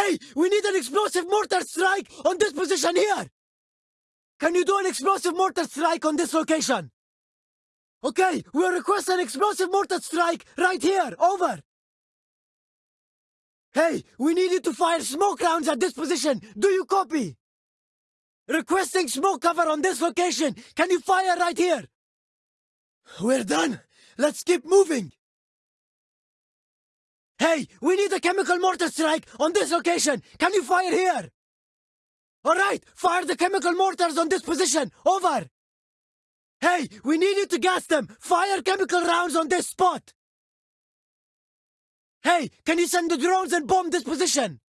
Hey, we need an explosive mortar strike on this position here. Can you do an explosive mortar strike on this location? Okay, we'll request an explosive mortar strike right here. Over. Hey, we need you to fire smoke rounds at this position. Do you copy? Requesting smoke cover on this location. Can you fire right here? We're done. Let's keep moving. Hey, we need a chemical mortar strike on this location. Can you fire here? All right, fire the chemical mortars on this position. Over. Hey, we need you to gas them. Fire chemical rounds on this spot. Hey, can you send the drones and bomb this position?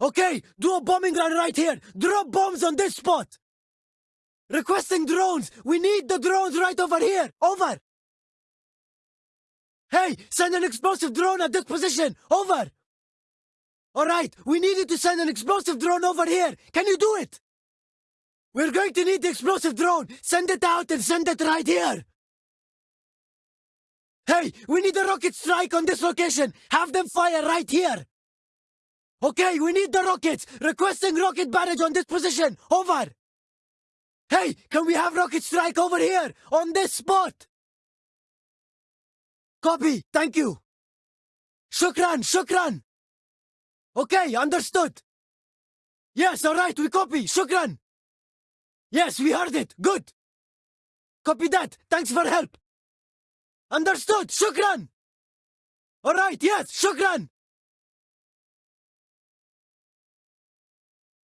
Okay, do a bombing run right here. Drop bombs on this spot. Requesting drones. We need the drones right over here. Over. Hey, send an explosive drone at this position. Over. All right, we need you to send an explosive drone over here. Can you do it? We're going to need the explosive drone. Send it out and send it right here. Hey, we need a rocket strike on this location. Have them fire right here. Okay, we need the rockets. Requesting rocket barrage on this position. Over. Hey, can we have rocket strike over here on this spot? Copy. Thank you. Shukran, shukran. Okay, understood. Yes, all right, we copy. Shukran. Yes, we heard it. Good. Copy that. Thanks for help. Understood. Shukran. All right, yes, shukran.